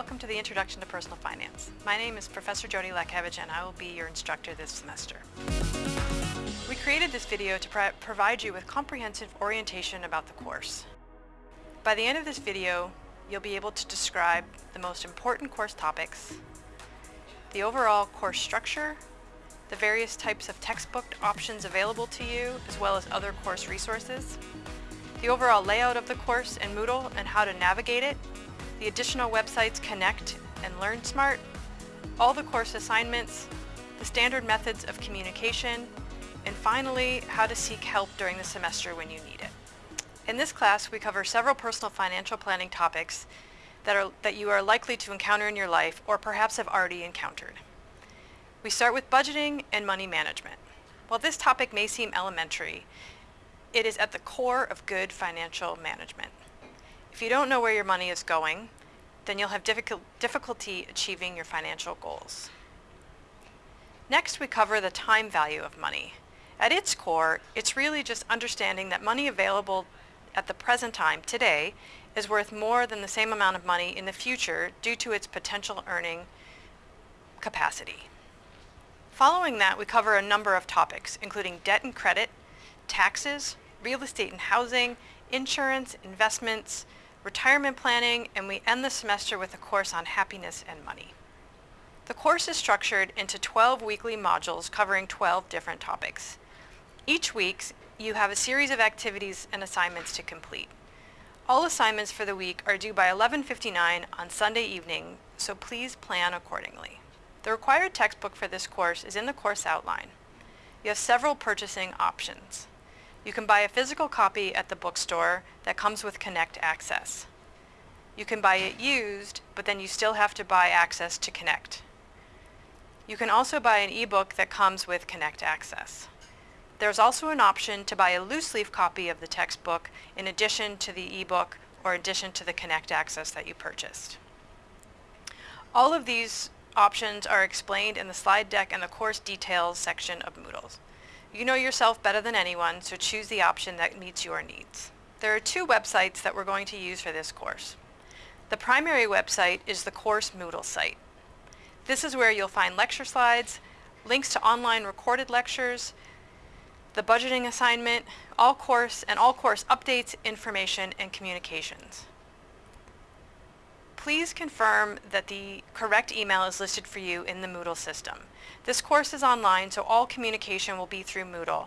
to the Introduction to Personal Finance. My name is Professor Jody Lekevich and I will be your instructor this semester. We created this video to pro provide you with comprehensive orientation about the course. By the end of this video, you'll be able to describe the most important course topics, the overall course structure, the various types of textbook options available to you, as well as other course resources, the overall layout of the course in Moodle and how to navigate it, the additional websites Connect and LearnSmart, all the course assignments, the standard methods of communication, and finally, how to seek help during the semester when you need it. In this class, we cover several personal financial planning topics that, are, that you are likely to encounter in your life or perhaps have already encountered. We start with budgeting and money management. While this topic may seem elementary, it is at the core of good financial management. If you don't know where your money is going, then you'll have difficult, difficulty achieving your financial goals. Next, we cover the time value of money. At its core, it's really just understanding that money available at the present time, today, is worth more than the same amount of money in the future due to its potential earning capacity. Following that, we cover a number of topics, including debt and credit, taxes, real estate and housing, insurance, investments, retirement planning, and we end the semester with a course on happiness and money. The course is structured into 12 weekly modules covering 12 different topics. Each week, you have a series of activities and assignments to complete. All assignments for the week are due by 11.59 on Sunday evening, so please plan accordingly. The required textbook for this course is in the course outline. You have several purchasing options. You can buy a physical copy at the bookstore that comes with Connect Access. You can buy it used, but then you still have to buy access to Connect. You can also buy an ebook that comes with Connect Access. There's also an option to buy a loose leaf copy of the textbook in addition to the ebook or addition to the Connect Access that you purchased. All of these options are explained in the slide deck and the course details section of Moodles. You know yourself better than anyone, so choose the option that meets your needs. There are two websites that we're going to use for this course. The primary website is the course Moodle site. This is where you'll find lecture slides, links to online recorded lectures, the budgeting assignment, all course and all course updates, information, and communications. Please confirm that the correct email is listed for you in the Moodle system. This course is online, so all communication will be through Moodle,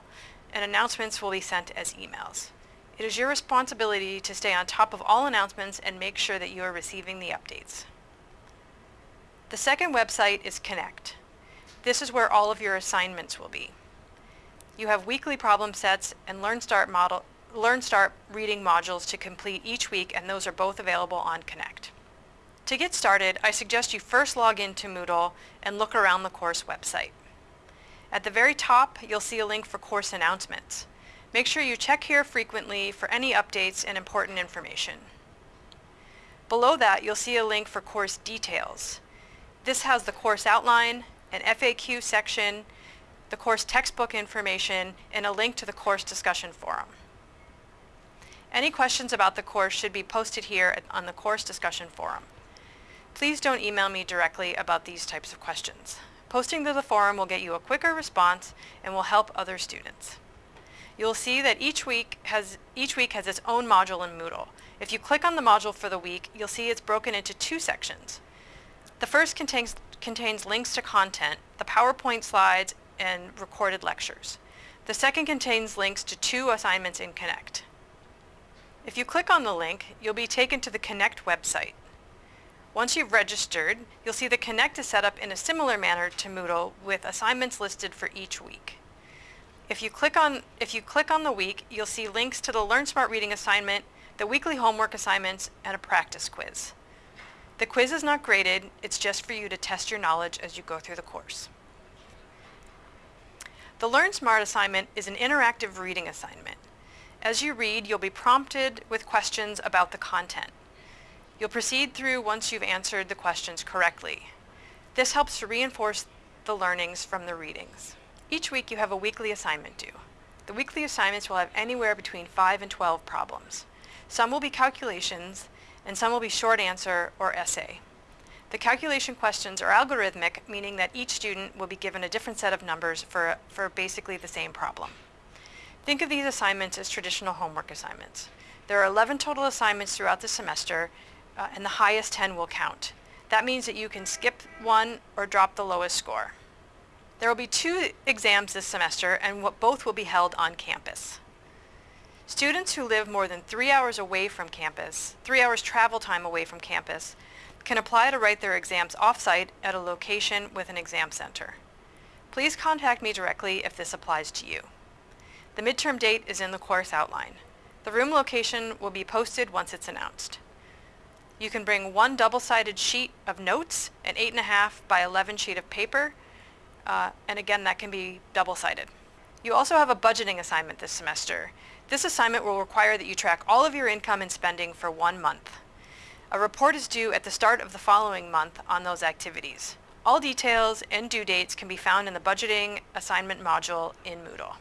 and announcements will be sent as emails. It is your responsibility to stay on top of all announcements and make sure that you are receiving the updates. The second website is Connect. This is where all of your assignments will be. You have weekly problem sets and LearnSmart model LearnSmart reading modules to complete each week and those are both available on Connect. To get started, I suggest you first log into Moodle and look around the course website. At the very top, you'll see a link for course announcements. Make sure you check here frequently for any updates and important information. Below that, you'll see a link for course details. This has the course outline, an FAQ section, the course textbook information, and a link to the course discussion forum. Any questions about the course should be posted here on the course discussion forum. Please don't email me directly about these types of questions. Posting to the forum will get you a quicker response and will help other students. You'll see that each week has each week has its own module in Moodle. If you click on the module for the week, you'll see it's broken into two sections. The first contains, contains links to content, the PowerPoint slides, and recorded lectures. The second contains links to two assignments in Connect. If you click on the link, you'll be taken to the Connect website. Once you've registered, you'll see the Connect is set up in a similar manner to Moodle with assignments listed for each week. If you click on, if you click on the week, you'll see links to the LearnSmart reading assignment, the weekly homework assignments, and a practice quiz. The quiz is not graded, it's just for you to test your knowledge as you go through the course. The LearnSmart assignment is an interactive reading assignment. As you read, you'll be prompted with questions about the content. You'll proceed through once you've answered the questions correctly. This helps to reinforce the learnings from the readings. Each week you have a weekly assignment due. The weekly assignments will have anywhere between 5 and 12 problems. Some will be calculations, and some will be short answer or essay. The calculation questions are algorithmic, meaning that each student will be given a different set of numbers for, for basically the same problem. Think of these assignments as traditional homework assignments. There are 11 total assignments throughout the semester, uh, and the highest 10 will count. That means that you can skip one or drop the lowest score. There will be two exams this semester, and both will be held on campus. Students who live more than three hours away from campus, three hours travel time away from campus, can apply to write their exams off-site at a location with an exam center. Please contact me directly if this applies to you. The midterm date is in the course outline. The room location will be posted once it's announced. You can bring one double-sided sheet of notes, an 8.5 by 11 sheet of paper, uh, and again, that can be double-sided. You also have a budgeting assignment this semester. This assignment will require that you track all of your income and spending for one month. A report is due at the start of the following month on those activities. All details and due dates can be found in the budgeting assignment module in Moodle.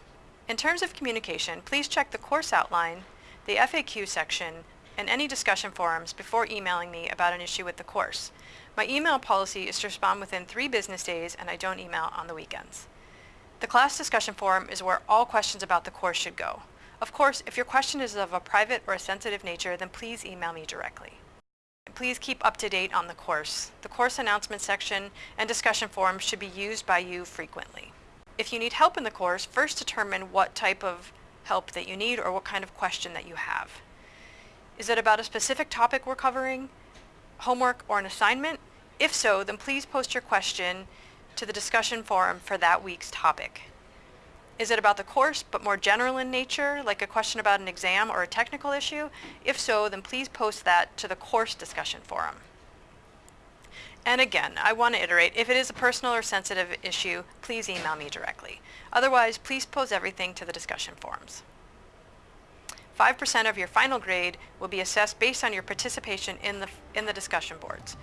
In terms of communication, please check the course outline, the FAQ section, and any discussion forums before emailing me about an issue with the course. My email policy is to respond within three business days and I don't email on the weekends. The class discussion forum is where all questions about the course should go. Of course, if your question is of a private or a sensitive nature, then please email me directly. Please keep up to date on the course. The course announcement section and discussion forums should be used by you frequently. If you need help in the course, first determine what type of help that you need or what kind of question that you have. Is it about a specific topic we're covering, homework, or an assignment? If so, then please post your question to the discussion forum for that week's topic. Is it about the course, but more general in nature, like a question about an exam or a technical issue? If so, then please post that to the course discussion forum. And again, I want to iterate, if it is a personal or sensitive issue, please email me directly. Otherwise, please post everything to the discussion forums. 5% of your final grade will be assessed based on your participation in the, in the discussion boards.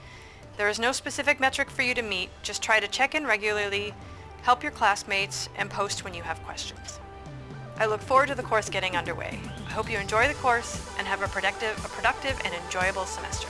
There is no specific metric for you to meet, just try to check in regularly, help your classmates, and post when you have questions. I look forward to the course getting underway. I hope you enjoy the course and have a productive, a productive and enjoyable semester.